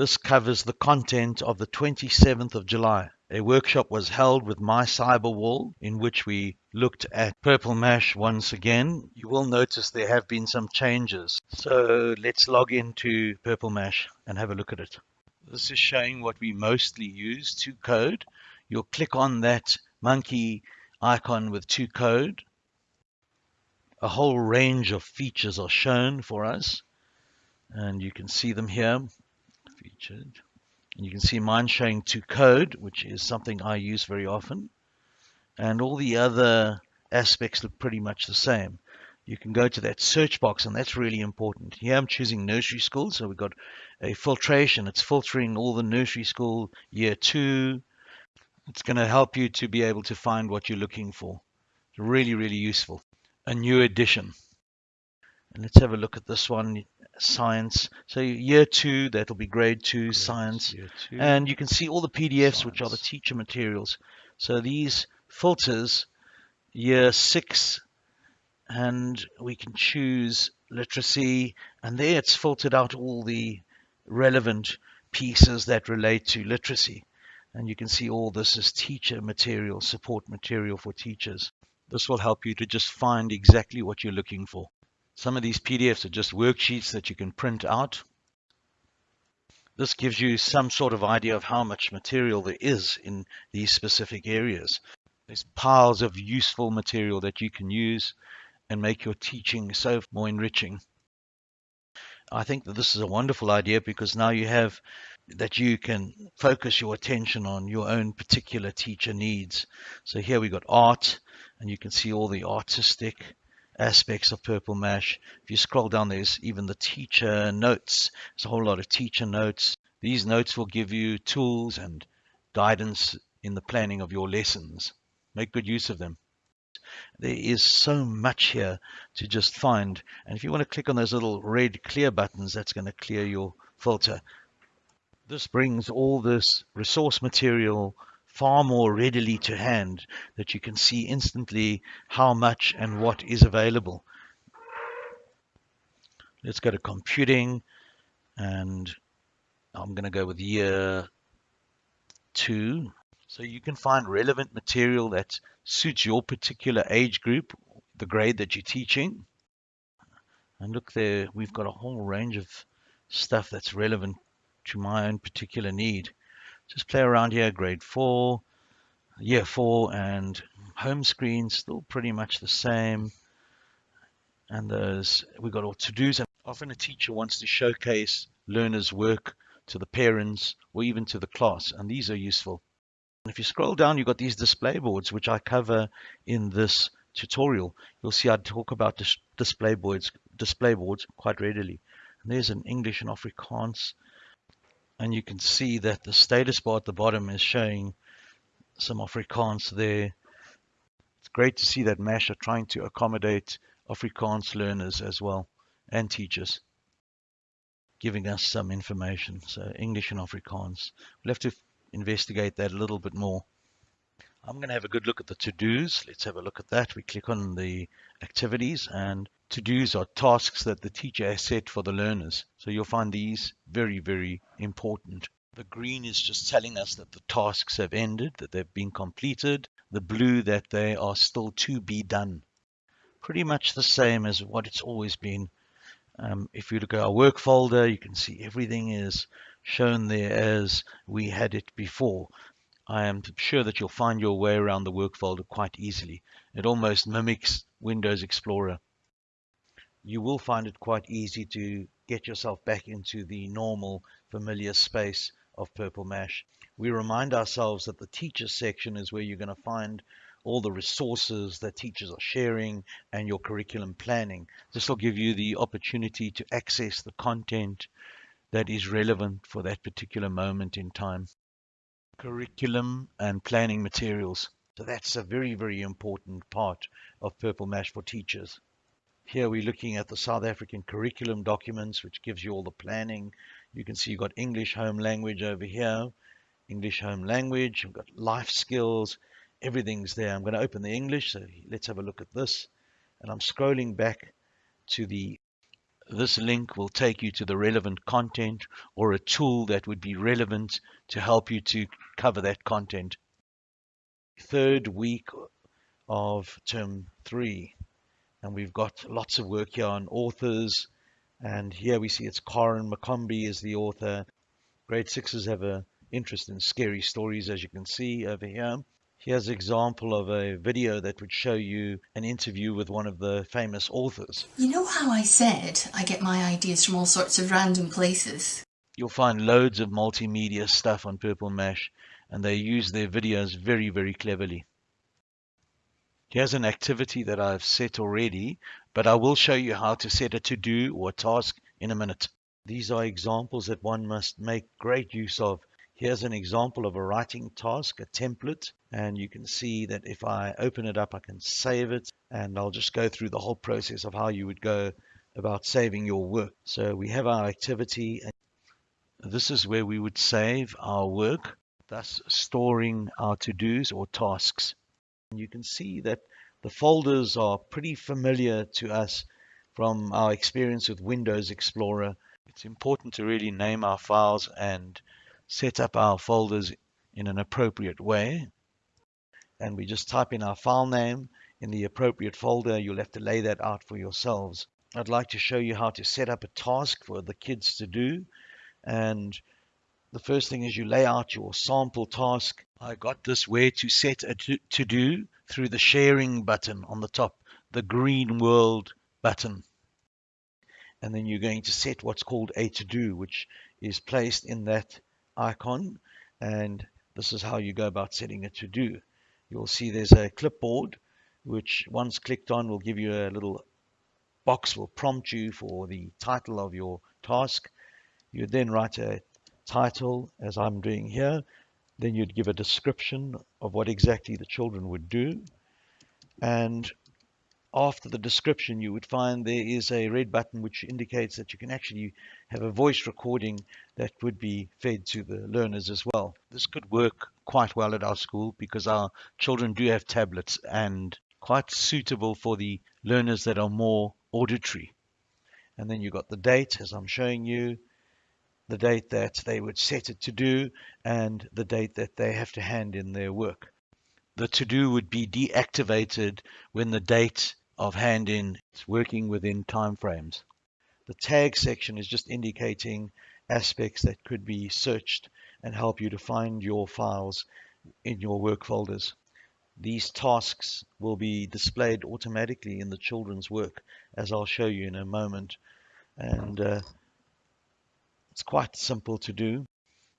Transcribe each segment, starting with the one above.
This covers the content of the 27th of July. A workshop was held with My Cyberwall in which we looked at Purple Mash once again. You will notice there have been some changes. So let's log into Purple Mash and have a look at it. This is showing what we mostly use, to code. You'll click on that monkey icon with to code. A whole range of features are shown for us and you can see them here featured. And you can see mine showing to code which is something I use very often. And all the other aspects look pretty much the same. You can go to that search box and that's really important. Here I'm choosing nursery school so we've got a filtration. It's filtering all the nursery school year two. It's going to help you to be able to find what you're looking for. It's really really useful. A new edition and let's have a look at this one science. So year two that'll be grade two grade science. two. and you can see all the pdfs science. which are the teacher materials. So these filters year six and we can choose literacy. And there it's filtered out all the relevant pieces that relate to literacy. And you can see all this is teacher material support material for teachers. This will help you to just find exactly what you're looking for some of these PDFs are just worksheets that you can print out. This gives you some sort of idea of how much material there is in these specific areas. There's piles of useful material that you can use and make your teaching so more enriching. I think that this is a wonderful idea because now you have that you can focus your attention on your own particular teacher needs. So here we got art and you can see all the artistic aspects of Purple Mash. If you scroll down, there's even the teacher notes. There's a whole lot of teacher notes. These notes will give you tools and guidance in the planning of your lessons. Make good use of them. There is so much here to just find. And if you want to click on those little red clear buttons, that's going to clear your filter. This brings all this resource material far more readily to hand that you can see instantly how much and what is available. Let's go to computing and I'm going to go with year two. So you can find relevant material that suits your particular age group, the grade that you're teaching. And look there, we've got a whole range of stuff that's relevant to my own particular need just play around here, grade four, year four, and home screen still pretty much the same. And there's we've got all to-dos. And often a teacher wants to showcase learners' work to the parents or even to the class, and these are useful. And if you scroll down, you've got these display boards, which I cover in this tutorial. You'll see I talk about dis display boards, display boards quite readily. And there's an English and Afrikaans and you can see that the status bar at the bottom is showing some Afrikaans there. It's great to see that MASH are trying to accommodate Afrikaans learners as well and teachers, giving us some information. So English and Afrikaans. We'll have to investigate that a little bit more. I'm going to have a good look at the to-dos. Let's have a look at that. We click on the activities and to-dos are tasks that the teacher has set for the learners. So you'll find these very, very important. The green is just telling us that the tasks have ended, that they've been completed. The blue that they are still to be done. Pretty much the same as what it's always been. Um, if you look at our work folder, you can see everything is shown there as we had it before. I am sure that you'll find your way around the work folder quite easily. It almost mimics Windows Explorer you will find it quite easy to get yourself back into the normal familiar space of Purple Mash. We remind ourselves that the teachers section is where you're going to find all the resources that teachers are sharing and your curriculum planning. This will give you the opportunity to access the content that is relevant for that particular moment in time. Curriculum and planning materials. So that's a very, very important part of Purple Mash for teachers. Here we're looking at the South African curriculum documents, which gives you all the planning. You can see you've got English home language over here, English home language, you've got life skills, everything's there. I'm going to open the English, so let's have a look at this. And I'm scrolling back to the this link will take you to the relevant content or a tool that would be relevant to help you to cover that content. Third week of term three, and we've got lots of work here on authors, and here we see it's Karen McCombie is the author. Grade sixes have a interest in scary stories, as you can see over here. Here's an example of a video that would show you an interview with one of the famous authors. You know how I said I get my ideas from all sorts of random places? You'll find loads of multimedia stuff on Purple Mash, and they use their videos very, very cleverly. Here's an activity that I've set already, but I will show you how to set a to-do or a task in a minute. These are examples that one must make great use of Here's an example of a writing task, a template, and you can see that if I open it up, I can save it, and I'll just go through the whole process of how you would go about saving your work. So we have our activity, and this is where we would save our work, thus storing our to-dos or tasks. And you can see that the folders are pretty familiar to us from our experience with Windows Explorer. It's important to really name our files and set up our folders in an appropriate way. And we just type in our file name in the appropriate folder. You'll have to lay that out for yourselves. I'd like to show you how to set up a task for the kids to do. And the first thing is you lay out your sample task. I got this where to set a to, to do through the sharing button on the top, the green world button. And then you're going to set what's called a to do, which is placed in that icon and this is how you go about setting a to do. You'll see there's a clipboard which once clicked on will give you a little box will prompt you for the title of your task. You'd then write a title as I'm doing here. Then you'd give a description of what exactly the children would do. And after the description, you would find there is a red button which indicates that you can actually have a voice recording that would be fed to the learners as well. This could work quite well at our school because our children do have tablets and quite suitable for the learners that are more auditory. And then you've got the date, as I'm showing you, the date that they would set it to do, and the date that they have to hand in their work. The to do would be deactivated when the date of hand in it's working within timeframes. The tag section is just indicating aspects that could be searched and help you to find your files in your work folders. These tasks will be displayed automatically in the children's work, as I'll show you in a moment. And uh, it's quite simple to do,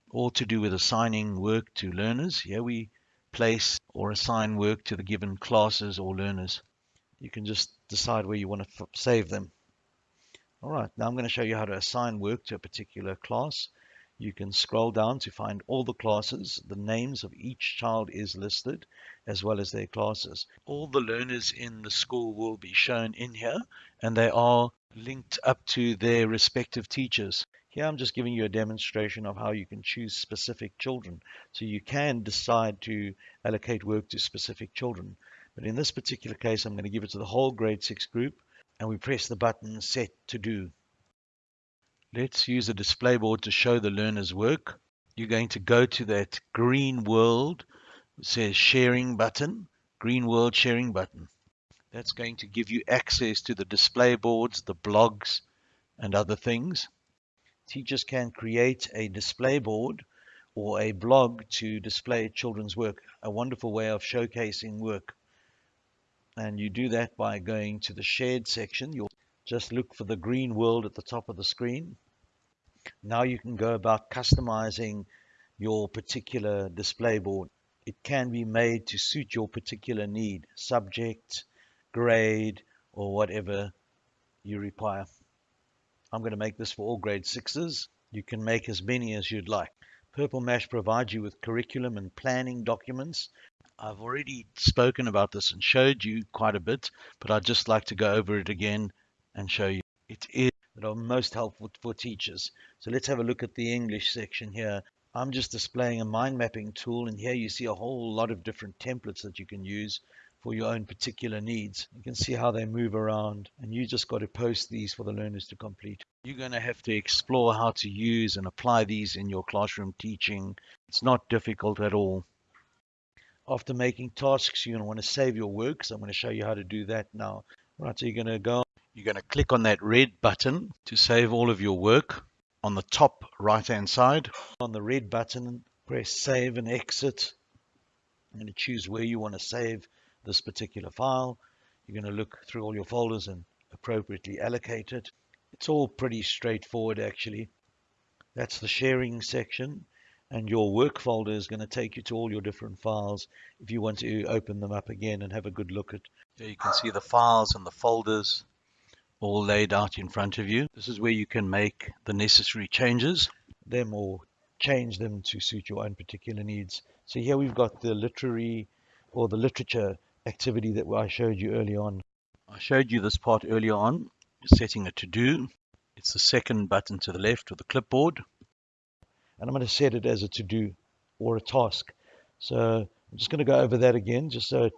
all to do with assigning work to learners. Here we place or assign work to the given classes or learners you can just decide where you want to save them. All right, now I'm going to show you how to assign work to a particular class. You can scroll down to find all the classes. The names of each child is listed as well as their classes. All the learners in the school will be shown in here and they are linked up to their respective teachers. Here I'm just giving you a demonstration of how you can choose specific children. So you can decide to allocate work to specific children. But in this particular case, I'm going to give it to the whole grade 6 group and we press the button set to do. Let's use a display board to show the learner's work. You're going to go to that green world, it says sharing button, green world sharing button. That's going to give you access to the display boards, the blogs, and other things. Teachers can create a display board or a blog to display children's work, a wonderful way of showcasing work and you do that by going to the shared section. You'll just look for the green world at the top of the screen. Now you can go about customizing your particular display board. It can be made to suit your particular need subject grade or whatever you require. I'm going to make this for all grade sixes. You can make as many as you'd like. Purple Mash provides you with curriculum and planning documents I've already spoken about this and showed you quite a bit, but I'd just like to go over it again and show you. It is that are most helpful for teachers. So let's have a look at the English section here. I'm just displaying a mind mapping tool and here you see a whole lot of different templates that you can use. for your own particular needs. You can see how they move around and you just got to post these for the learners to complete. You're going to have to explore how to use and apply these in your classroom teaching. It's not difficult at all. After making tasks, you're going to want to save your work. So I'm going to show you how to do that now. Right, so you're going to go, you're going to click on that red button to save all of your work on the top right hand side. On the red button, press save and exit. I'm going to choose where you want to save this particular file. You're going to look through all your folders and appropriately allocate it. It's all pretty straightforward actually. That's the sharing section and your work folder is going to take you to all your different files if you want to open them up again and have a good look at. There you can see the files and the folders all laid out in front of you. This is where you can make the necessary changes, them or change them to suit your own particular needs. So here we've got the literary or the literature activity that I showed you early on. I showed you this part earlier on, setting a to-do. It's the second button to the left with the clipboard. And I'm going to set it as a to-do or a task. So I'm just going to go over that again, just so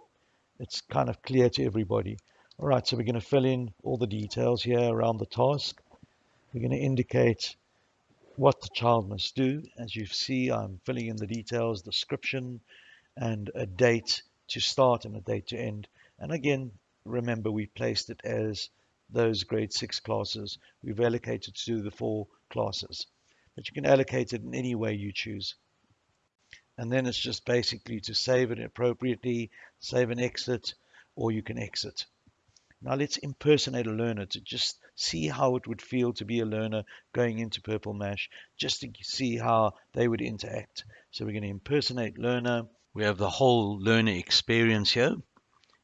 it's kind of clear to everybody. All right, so we're going to fill in all the details here around the task. We're going to indicate what the child must do. As you see, I'm filling in the details, description, and a date to start and a date to end. And again, remember we placed it as those grade six classes. We've allocated to the four classes, but you can allocate it in any way you choose. And then it's just basically to save it appropriately, save and exit, or you can exit. Now let's impersonate a learner to just see how it would feel to be a learner going into Purple Mash, just to see how they would interact. So we're going to impersonate learner. We have the whole learner experience here.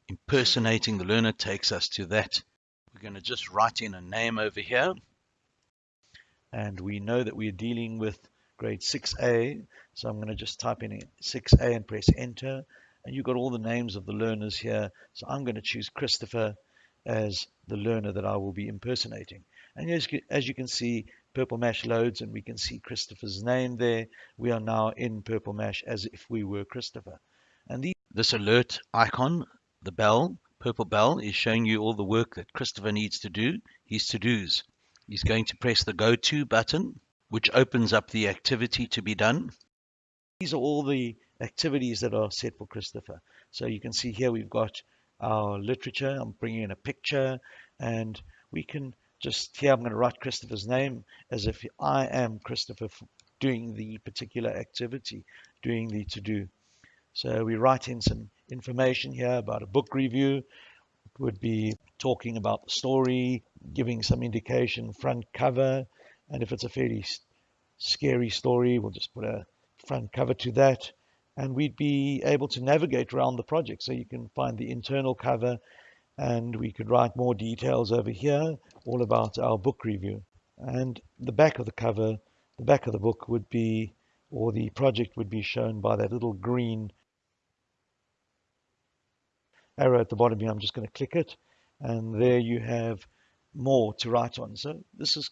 Impersonating the learner takes us to that. We're going to just write in a name over here. And we know that we're dealing with grade 6A. So I'm going to just type in 6A and press enter. And you've got all the names of the learners here. So I'm going to choose Christopher as the learner that I will be impersonating. And as, as you can see, Purple Mash loads and we can see Christopher's name there. We are now in Purple Mash as if we were Christopher. And the, this alert icon, the bell, purple bell, is showing you all the work that Christopher needs to do, his to-dos. He's going to press the Go To button, which opens up the activity to be done. These are all the activities that are set for Christopher. So you can see here we've got our literature. I'm bringing in a picture and we can just here I'm going to write Christopher's name as if I am Christopher doing the particular activity, doing the to-do. So we write in some information here about a book review. It would be talking about the story, giving some indication front cover, and if it's a fairly scary story, we'll just put a front cover to that, and we'd be able to navigate around the project. So you can find the internal cover and we could write more details over here all about our book review. And the back of the cover the back of the book would be or the project would be shown by that little green arrow at the bottom here. I'm just going to click it. And there you have more to write on so this is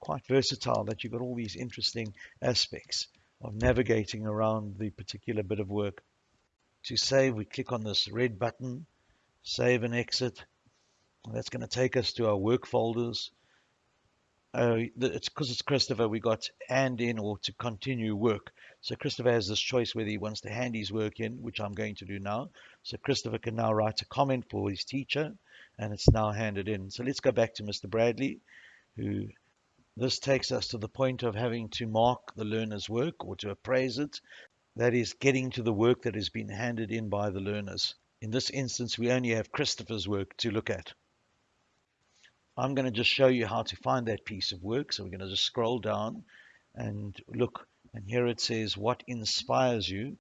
quite versatile that you've got all these interesting aspects of navigating around the particular bit of work to save we click on this red button save and exit. That's going to take us to our work folders. Uh, it's because it's Christopher, we got hand in or to continue work. So Christopher has this choice whether he wants to hand his work in, which I'm going to do now. So Christopher can now write a comment for his teacher, and it's now handed in. So let's go back to Mr. Bradley, who this takes us to the point of having to mark the learner's work or to appraise it. That is getting to the work that has been handed in by the learners. In this instance, we only have Christopher's work to look at. I'm going to just show you how to find that piece of work. So we're going to just scroll down and look. And here it says, what inspires you?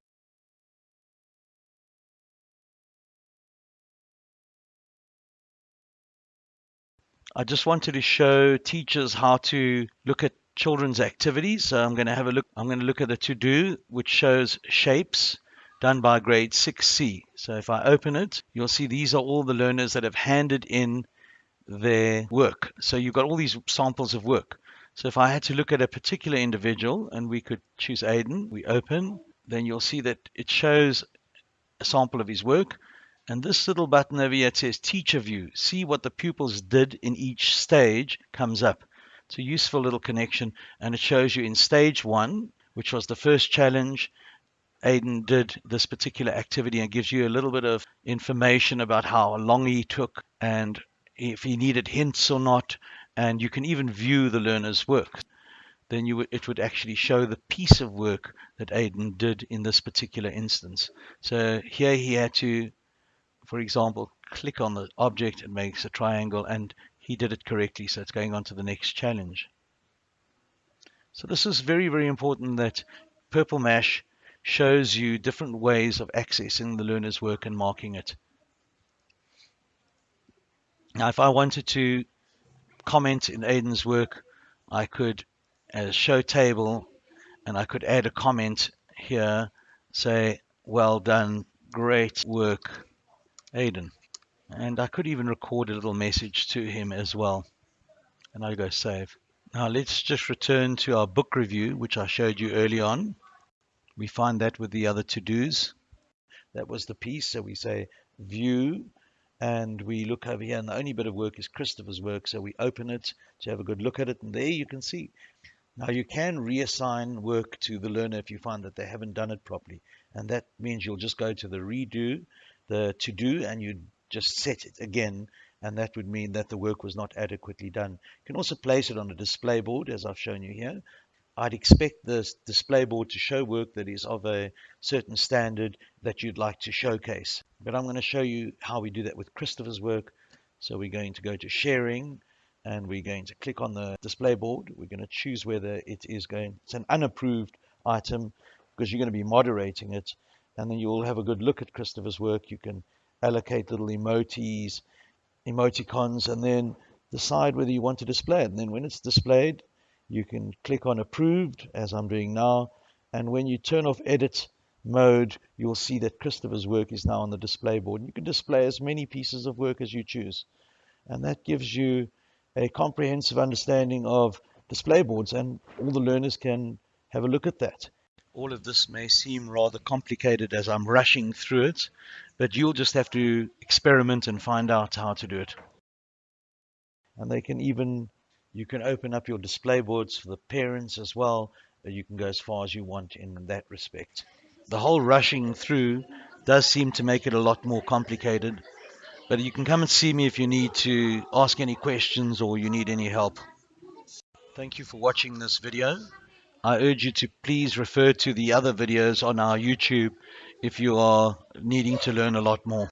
I just wanted to show teachers how to look at children's activities. So I'm going to have a look. I'm going to look at the to do, which shows shapes done by grade 6C. So if I open it, you'll see these are all the learners that have handed in their work. So you've got all these samples of work. So if I had to look at a particular individual and we could choose Aiden, we open, then you'll see that it shows a sample of his work. And this little button over here says Teacher View. See what the pupils did in each stage comes up. It's a useful little connection and it shows you in stage one, which was the first challenge, Aiden did this particular activity and gives you a little bit of information about how long he took and if he needed hints or not. And you can even view the learner's work. Then you it would actually show the piece of work that Aiden did in this particular instance. So here he had to for example, click on the object, it makes a triangle, and he did it correctly, so it's going on to the next challenge. So this is very, very important that Purple Mash shows you different ways of accessing the learner's work and marking it. Now, if I wanted to comment in Aiden's work, I could as show table and I could add a comment here, say, well done, great work, Aiden. And I could even record a little message to him as well. And I go save. Now let's just return to our book review, which I showed you early on. We find that with the other to-dos. That was the piece. So we say view and we look over here and the only bit of work is Christopher's work. So we open it to have a good look at it. And there you can see. Now you can reassign work to the learner if you find that they haven't done it properly. And that means you'll just go to the redo the to do and you just set it again and that would mean that the work was not adequately done. You can also place it on a display board as I've shown you here. I'd expect the display board to show work that is of a certain standard that you'd like to showcase. But I'm going to show you how we do that with Christopher's work. So we're going to go to sharing and we're going to click on the display board. We're going to choose whether it is going, it's an unapproved item because you're going to be moderating it and then you'll have a good look at Christopher's work. You can allocate little emojis, emoticons, and then decide whether you want to display it. And then when it's displayed, you can click on approved, as I'm doing now. And when you turn off edit mode, you'll see that Christopher's work is now on the display board. And you can display as many pieces of work as you choose. And that gives you a comprehensive understanding of display boards and all the learners can have a look at that. All of this may seem rather complicated as I'm rushing through it, but you'll just have to experiment and find out how to do it. And they can even, you can open up your display boards for the parents as well. You can go as far as you want in that respect. The whole rushing through does seem to make it a lot more complicated, but you can come and see me if you need to ask any questions or you need any help. Thank you for watching this video. I urge you to please refer to the other videos on our YouTube if you are needing to learn a lot more.